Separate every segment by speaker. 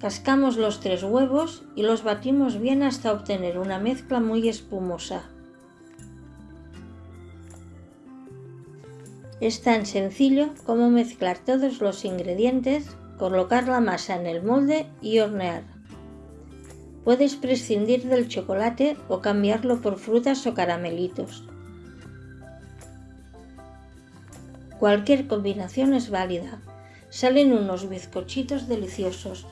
Speaker 1: Cascamos los tres huevos y los batimos bien hasta obtener una mezcla muy espumosa. Es tan sencillo como mezclar todos los ingredientes, colocar la masa en el molde y hornear. Puedes prescindir del chocolate o cambiarlo por frutas o caramelitos. Cualquier combinación es válida. Salen unos bizcochitos deliciosos.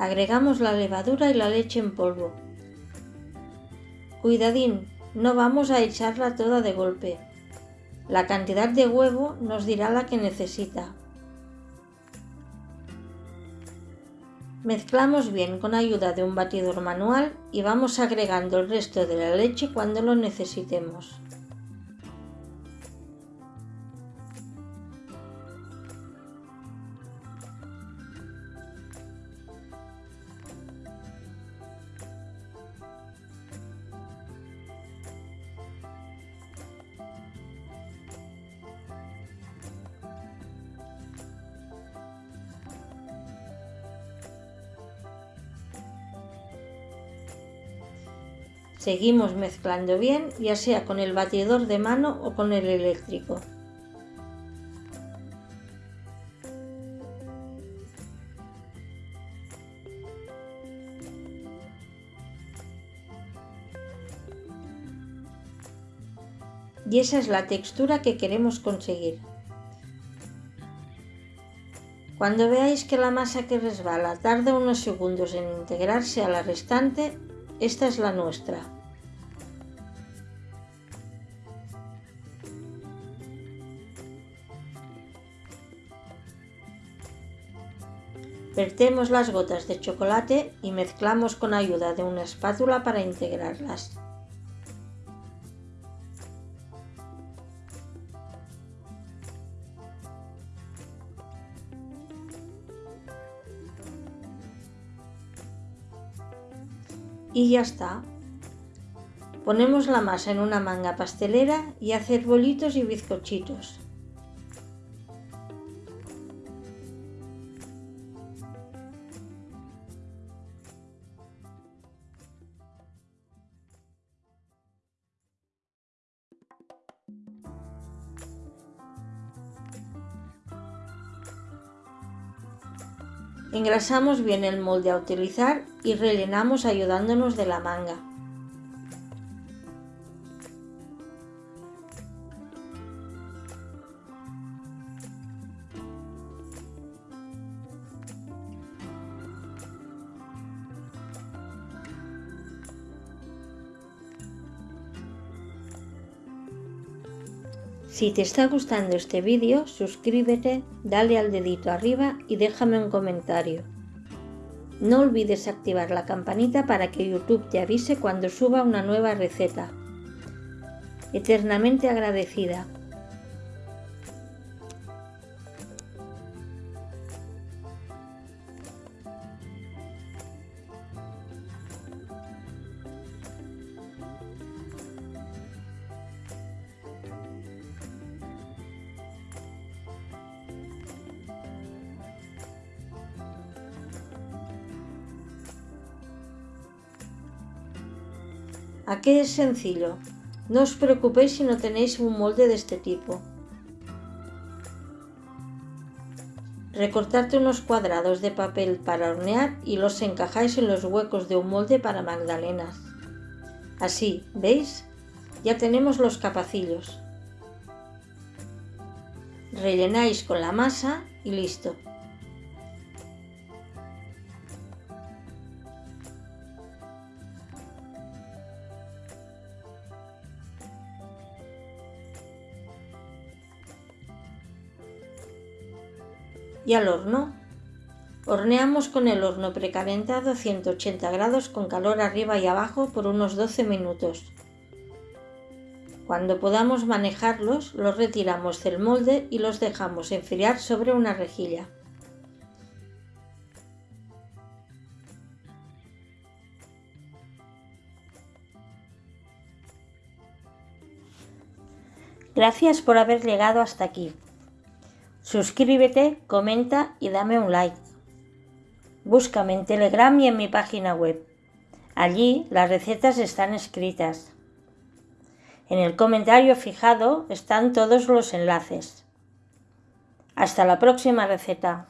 Speaker 1: Agregamos la levadura y la leche en polvo. Cuidadín, no vamos a echarla toda de golpe. La cantidad de huevo nos dirá la que necesita. Mezclamos bien con ayuda de un batidor manual y vamos agregando el resto de la leche cuando lo necesitemos. Seguimos mezclando bien, ya sea con el batidor de mano o con el eléctrico. Y esa es la textura que queremos conseguir. Cuando veáis que la masa que resbala tarda unos segundos en integrarse a la restante, esta es la nuestra. Vertemos las gotas de chocolate y mezclamos con ayuda de una espátula para integrarlas. Y ya está. Ponemos la masa en una manga pastelera y hacer bolitos y bizcochitos. Engrasamos bien el molde a utilizar y rellenamos ayudándonos de la manga. Si te está gustando este vídeo, suscríbete, dale al dedito arriba y déjame un comentario. No olvides activar la campanita para que YouTube te avise cuando suba una nueva receta. Eternamente agradecida. Aquí es sencillo. No os preocupéis si no tenéis un molde de este tipo. Recortarte unos cuadrados de papel para hornear y los encajáis en los huecos de un molde para magdalenas. Así, ¿veis? Ya tenemos los capacillos. Rellenáis con la masa y listo. Y al horno. Horneamos con el horno precalentado a 180 grados con calor arriba y abajo por unos 12 minutos. Cuando podamos manejarlos, los retiramos del molde y los dejamos enfriar sobre una rejilla. Gracias por haber llegado hasta aquí. Suscríbete, comenta y dame un like. Búscame en Telegram y en mi página web. Allí las recetas están escritas. En el comentario fijado están todos los enlaces. Hasta la próxima receta.